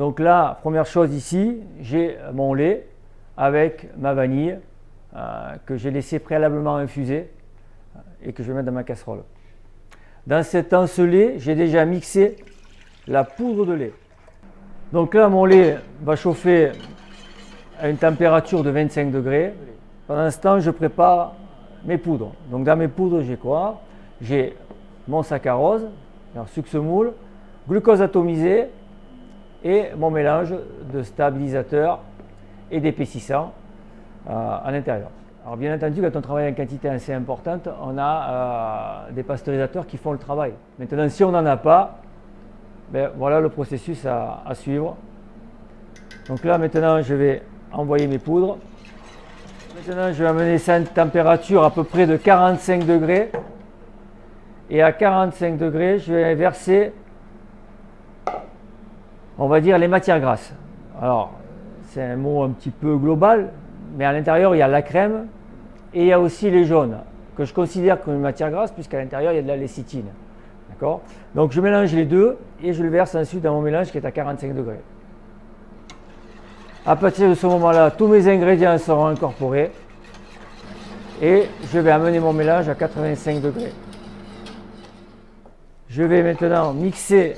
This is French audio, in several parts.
Donc là, première chose ici, j'ai mon lait avec ma vanille euh, que j'ai laissé préalablement infuser et que je vais mettre dans ma casserole. Dans cet encelé, j'ai déjà mixé la poudre de lait. Donc là, mon lait va chauffer à une température de 25 degrés. Pendant ce temps, je prépare mes poudres. Donc dans mes poudres, j'ai quoi? J'ai mon saccharose, alors sucre semoule, glucose atomisé et mon mélange de stabilisateur et d'épaississant euh, à l'intérieur. Alors bien entendu, quand on travaille en quantité assez importante, on a euh, des pasteurisateurs qui font le travail. Maintenant, si on n'en a pas, ben, voilà le processus à, à, suivre. Donc là, maintenant, je vais envoyer mes poudres. Maintenant, je vais amener ça à une température à peu près de 45 degrés. Et à 45 degrés, je vais verser, on va dire, les matières grasses. Alors, c'est un mot un petit peu global, mais à l'intérieur, il y a la crème et il y a aussi les jaunes, que je considère comme une matière grasse, puisqu'à l'intérieur, il y a de la lécithine. D'accord? Donc, je mélange les deux et je le verse ensuite dans mon mélange qui est à 45 degrés. À partir de ce moment-là, tous mes ingrédients seront incorporés et je vais amener mon mélange à 85 degrés. Je vais maintenant mixer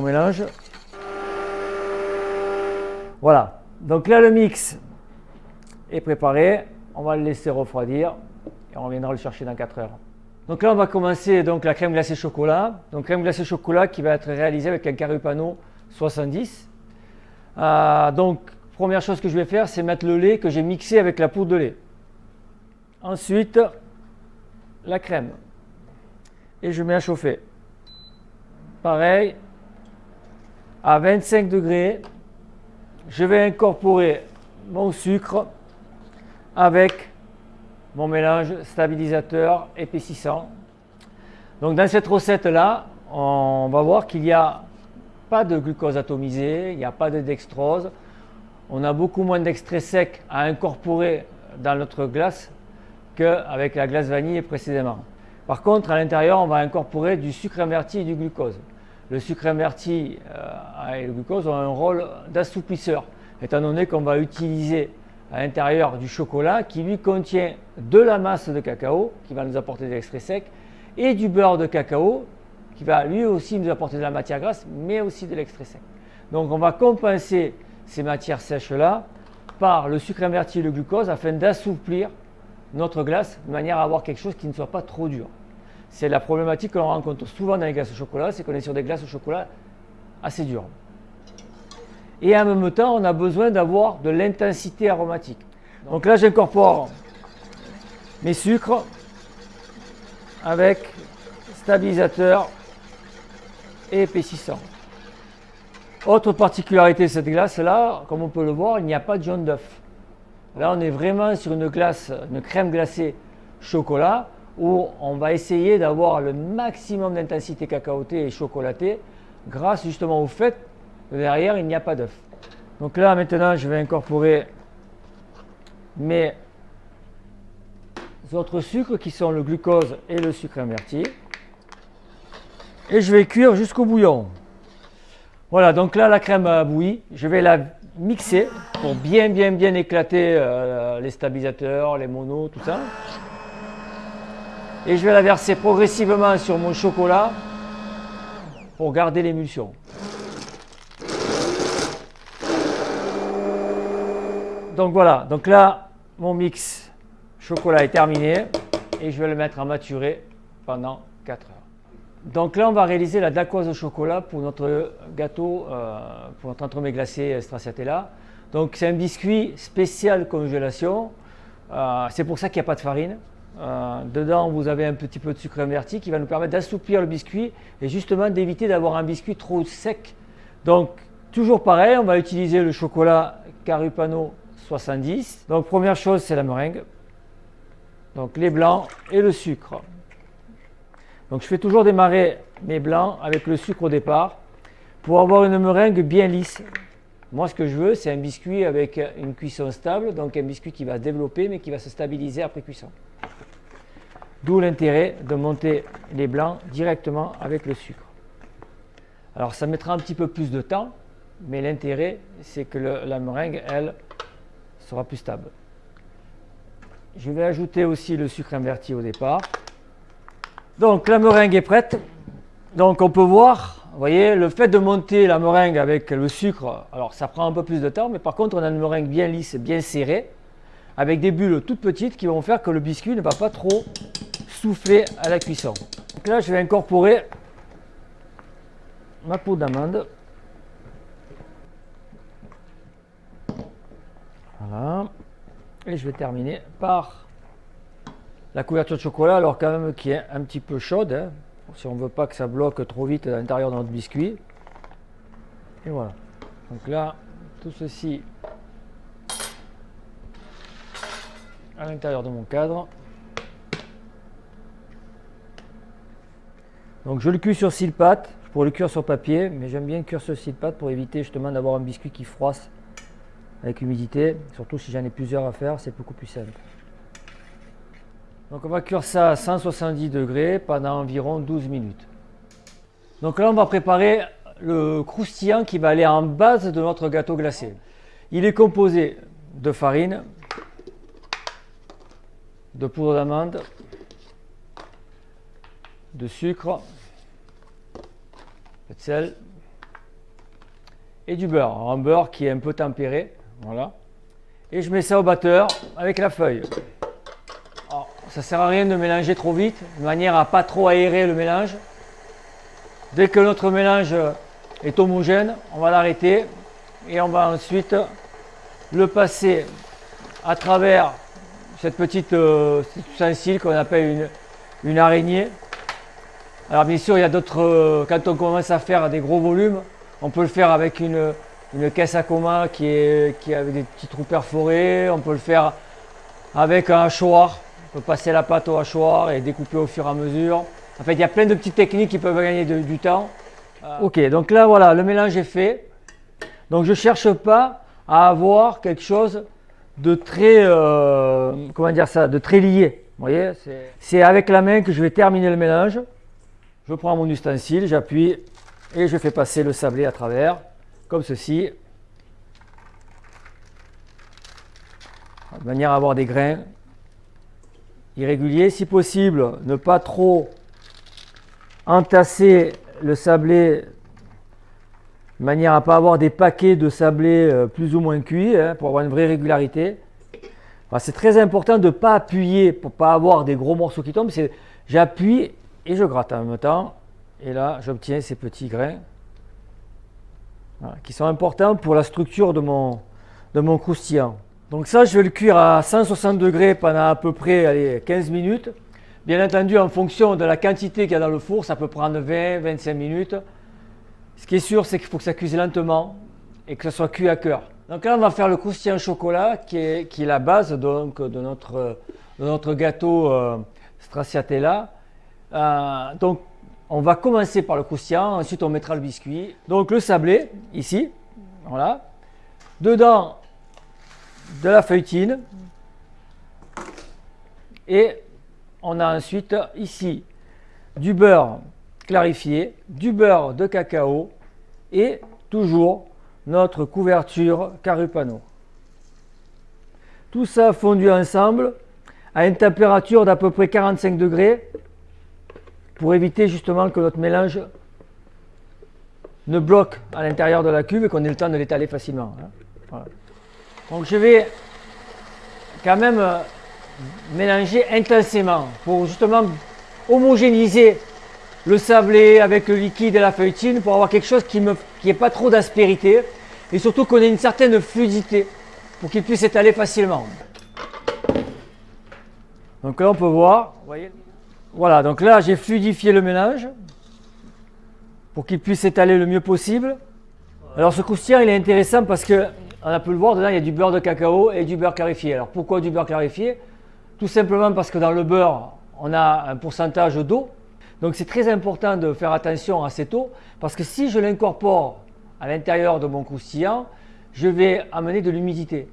mélange. Voilà, donc là le mix est préparé. On va le laisser refroidir et on reviendra le chercher dans 4 heures. Donc là on va commencer donc la crème glacée chocolat. Donc crème glacée chocolat qui va être réalisée avec un Carupano 70. Euh, donc, première chose que je vais faire, c'est mettre le lait que j'ai mixé avec la poudre de lait. Ensuite, la crème. Et je mets à chauffer. Pareil, à 25 degrés, je vais incorporer mon sucre avec mon mélange stabilisateur épaississant. Donc dans cette recette-là, on va voir qu'il y a pas de glucose atomisé, il n'y a pas de dextrose. On a beaucoup moins d'extrait sec à incorporer dans notre glace qu'avec la glace vanille précédemment. Par contre, à l'intérieur, on va incorporer du sucre inverti et du glucose. Le sucre inverti euh, et le glucose ont un rôle d'assouplisseur, étant donné qu'on va utiliser à l'intérieur du chocolat qui lui contient de la masse de cacao, qui va nous apporter de l'extrait sec, et du beurre de cacao qui va lui aussi nous apporter de la matière grasse, mais aussi de l'extrait sec. Donc on va compenser ces matières sèches-là par le sucre inverti et le glucose afin d'assouplir notre glace de manière à avoir quelque chose qui ne soit pas trop dur. C'est la problématique que l'on rencontre souvent dans les glaces au chocolat, c'est qu'on est sur des glaces au chocolat assez dures. Et en même temps, on a besoin d'avoir de l'intensité aromatique. Donc là, j'incorpore mes sucres avec stabilisateur épaississant. Autre particularité de cette glace-là, comme on peut le voir, il n'y a pas de jaune d'œuf. Là, on est vraiment sur une glace, une crème glacée chocolat, où on va essayer d'avoir le maximum d'intensité cacaotée et chocolatée, grâce justement au fait que derrière, il n'y a pas d'œuf. Donc là, maintenant, je vais incorporer mes autres sucres qui sont le glucose et le sucre inverti et je vais cuire jusqu'au bouillon. Voilà, donc là la crème a bouilli, je vais la mixer pour bien bien bien éclater euh, les stabilisateurs, les monos, tout ça. Et je vais la verser progressivement sur mon chocolat pour garder l'émulsion. Donc voilà, donc là mon mix chocolat est terminé et je vais le mettre à maturer pendant 4 heures. Donc là, on va réaliser la dacquoise au chocolat pour notre gâteau, euh, pour notre entremets glacé stracciatella. Donc c'est un biscuit spécial congélation. Euh, c'est pour ça qu'il n'y a pas de farine. Euh, dedans, vous avez un petit peu de sucre inverti qui va nous permettre d'assouplir le biscuit et justement d'éviter d'avoir un biscuit trop sec. Donc toujours pareil, on va utiliser le chocolat Carupano 70. Donc première chose, c'est la meringue. Donc les blancs et le sucre. Donc je fais toujours démarrer mes blancs avec le sucre au départ pour avoir une meringue bien lisse. Moi ce que je veux c'est un biscuit avec une cuisson stable, donc un biscuit qui va se développer mais qui va se stabiliser après cuisson. D'où l'intérêt de monter les blancs directement avec le sucre. Alors ça mettra un petit peu plus de temps, mais l'intérêt c'est que la meringue, elle, sera plus stable. Je vais ajouter aussi le sucre inverti au départ. Donc la meringue est prête. Donc on peut voir, vous voyez, le fait de monter la meringue avec le sucre, alors ça prend un peu plus de temps, mais par contre on a une meringue bien lisse, bien serrée, avec des bulles toutes petites qui vont faire que le biscuit ne va pas trop souffler à la cuisson. Donc là je vais incorporer ma peau d'amande. Voilà. Et je vais terminer par la couverture de chocolat, alors quand même qui est un petit peu chaude, hein, si on ne veut pas que ça bloque trop vite à l'intérieur de notre biscuit. Et voilà. Donc là, tout ceci à l'intérieur de mon cadre. Donc je le cuis sur silpat, je pourrais le cuire sur papier, mais j'aime bien cuire sur silpat pour éviter justement d'avoir un biscuit qui froisse avec humidité, surtout si j'en ai plusieurs à faire, c'est beaucoup plus simple. Donc on va cuire ça à 170 degrés pendant environ 12 minutes. Donc là on va préparer le croustillant qui va aller en base de notre gâteau glacé. Il est composé de farine, de poudre d'amande, de sucre, de sel et du beurre. un beurre qui est un peu tempéré. Voilà. Et je mets ça au batteur avec la feuille. Alors, ça ne sert à rien de mélanger trop vite, de manière à pas trop aérer le mélange. Dès que notre mélange est homogène, on va l'arrêter et on va ensuite le passer à travers cette petite euh, ustensile qu'on appelle une, araignée. Alors bien sûr, il y a d'autres, euh, quand on commence à faire des gros volumes, on peut le faire avec une, une caisse à coma qui, est, qui a des petits trous perforés. On peut le faire avec un hachoir. On peut passer la pâte au hachoir et découper au fur et à mesure. En fait, il y a plein de petites techniques qui peuvent gagner du temps. Euh, ok, donc là, voilà, le mélange est fait. Donc, je ne cherche pas à avoir quelque chose de très, euh, comment dire ça, de très lié. Vous voyez, c'est avec la main que je vais terminer le mélange. Je prends mon ustensile, j'appuie et je fais passer le sablé à travers comme ceci, de manière à avoir des grains irréguliers. Si possible, ne pas trop entasser le sablé de manière à ne pas avoir des paquets de sablé euh, plus ou moins cuits hein, pour avoir une vraie régularité. C'est très important de ne pas appuyer pour ne pas avoir des gros morceaux qui tombent. J'appuie et je gratte en même temps. Et là, j'obtiens ces petits grains qui sont importants pour la structure de mon, de mon croustillant. Donc ça, je vais le cuire à 160 degrés pendant à peu près allez, 15 minutes. Bien entendu, en fonction de la quantité qu'il y a dans le four, ça peut prendre 20-25 minutes. Ce qui est sûr, c'est qu'il faut que ça cuise lentement et que ça soit cuit à cœur. Donc là, on va faire le croustillant chocolat qui est, qui est la base donc, de, notre, de notre gâteau euh, stracciatella. Euh, donc on va commencer par le croustillant, ensuite on mettra le biscuit. Donc le sablé, ici, voilà. Dedans, de la feuilletine. Et on a ensuite ici du beurre clarifié, du beurre de cacao et toujours notre couverture carupano. Tout ça fondu ensemble à une température d'à peu près 45 degrés pour éviter justement que notre mélange ne bloque à l'intérieur de la cuve et qu'on ait le temps de l'étaler facilement. Hein. Donc je vais quand même euh, mélanger intensément pour justement homogénéiser le sablé avec le liquide et la feuilletine pour avoir quelque chose qui n'ait pas trop d'aspérité et surtout qu'on ait une certaine fluidité pour qu'il puisse s'étaler facilement. Donc là on peut voir, vous voyez, voilà, donc là j'ai fluidifié le mélange pour qu'il puisse s'étaler le mieux possible. Alors ce croustillant il est intéressant parce que on a pu le voir, dedans il y a du beurre de cacao et du beurre clarifié. Alors pourquoi du beurre clarifié? Tout simplement parce que dans le beurre on a un pourcentage d'eau. Donc c'est très important de faire attention à cette eau parce que si je l'incorpore à l'intérieur de mon croustillant, je vais amener de l'humidité.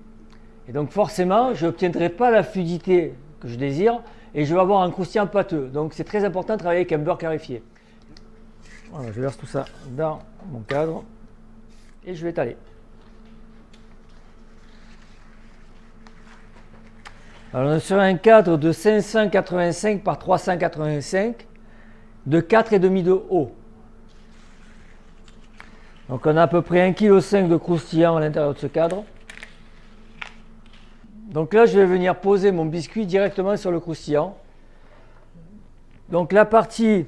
Et donc forcément, je n'obtiendrai pas la fluidité que je désire et je vais avoir un croustillant pâteux. Donc c'est très important de travailler avec un beurre clarifié. Voilà, je verse tout ça dans mon cadre et je vais étaler. Alors on est sur un cadre de 585 par 385 de 4,5 de haut. Donc on a à peu près 1,5 kg de croustillant à l'intérieur de ce cadre. Donc là je vais venir poser mon biscuit directement sur le croustillant. Donc la partie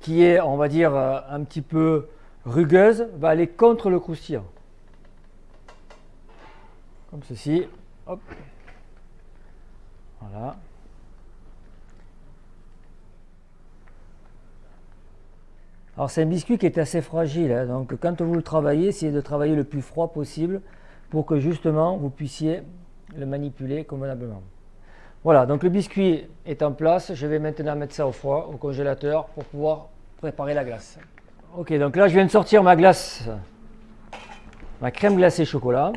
qui est, on va dire, euh, un petit peu rugueuse, va aller contre le croustillant. Comme ceci. Hop. Voilà. Alors c'est un biscuit qui est assez fragile, hein. donc quand vous le travaillez, essayez de travailler le plus froid possible pour que justement vous puissiez le manipuler convenablement. Voilà, donc le biscuit est en place. Je vais maintenant mettre ça au froid, au congélateur, pour pouvoir préparer la glace. Ok, donc là je viens de sortir ma glace, ma crème glacée chocolat.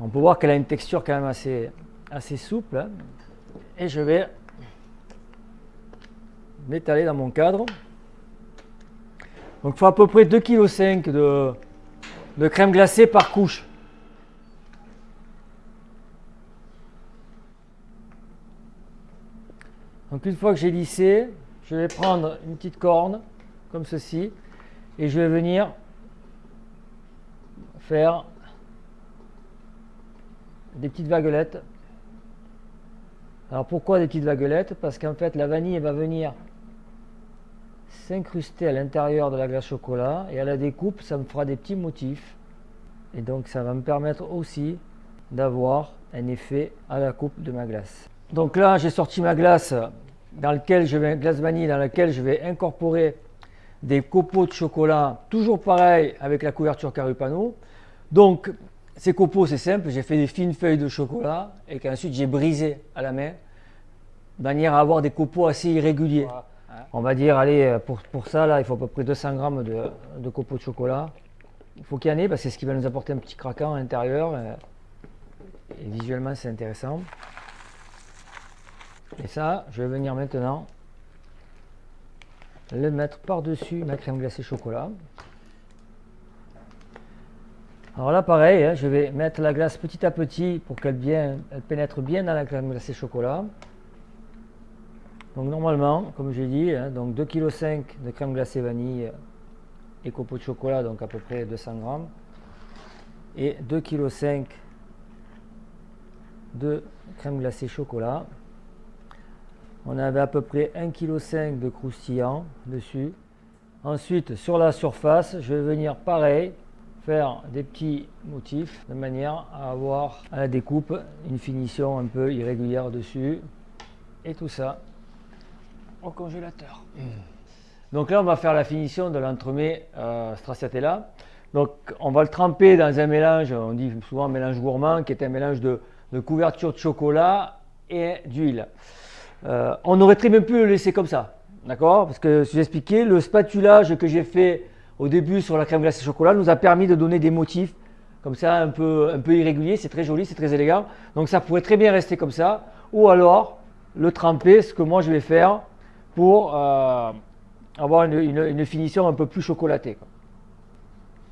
On peut voir qu'elle a une texture quand même assez, souple. Hein. Et je vais m'étaler dans mon cadre. Donc il faut à peu près 2,5 kg de crème glacée par couche. Donc une fois que j'ai lissé, je vais prendre une petite corne comme ceci et je vais venir faire des petites vaguelettes. Alors pourquoi des petites vaguelettes? Parce qu'en fait la vanille va venir s'incruster à l'intérieur de la glace chocolat et à la découpe ça me fera des petits motifs et donc ça va me permettre aussi d'avoir un effet à la coupe de ma glace. Donc là, j'ai sorti ma glace, dans lequel je vais, glace vanille dans laquelle je vais incorporer des copeaux de chocolat, toujours pareil avec la couverture Carupano. Donc, ces copeaux, c'est simple, j'ai fait des fines feuilles de chocolat et qu'ensuite j'ai brisé à la main, de manière à avoir des copeaux assez irréguliers. On va dire, allez, pour, pour, ça, là, il faut à peu près 200 grammes de, de copeaux de chocolat. Il faut qu'il y en ait, parce que c'est ce qui va nous apporter un petit craquant à l'intérieur. Et visuellement, c'est intéressant. Et ça, je vais venir maintenant le mettre par-dessus ma crème glacée chocolat. Alors là, pareil, hein, je vais mettre la glace petit à petit pour qu'elle pénètre bien dans la crème glacée chocolat. Donc normalement, comme j'ai dit, hein, donc 2,5 kg de crème glacée vanille et copeaux de chocolat, donc à peu près 200 grammes, et 2,5 kg de crème glacée chocolat. On avait à peu près 1,5 kg de croustillant dessus. Ensuite, sur la surface, je vais venir pareil, faire des petits motifs de manière à avoir à la découpe une finition un peu irrégulière dessus. Et tout ça au congélateur. Mmh. Donc là, on va faire la finition de l'entremet euh, stracciatella. Donc on va le tremper dans un mélange, on dit souvent un mélange gourmand, qui est un mélange de couverture de chocolat et d'huile. Euh, on aurait très bien pu le laisser comme ça, d'accord? Parce que vous expliqué, le spatulage que j'ai fait au début sur la crème glacée chocolat nous a permis de donner des motifs comme ça un peu, un irréguliers, c'est très joli, c'est très élégant. Donc ça pourrait très bien rester comme ça, ou alors le tremper, ce que moi je vais faire pour euh, avoir une, finition un peu plus chocolatée.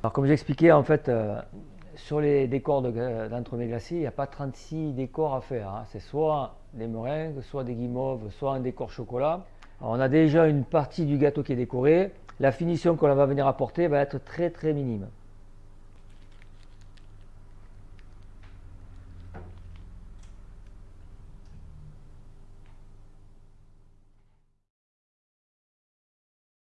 Alors comme j'expliquais, en fait, euh, sur les décors d'entremets glacés, il n'y a pas 36 décors à faire. Hein. C'est soit des meringues, soit des guimauves, soit un décor chocolat. on a déjà une partie du gâteau qui est décorée. La finition qu'on va venir apporter va être très très minime.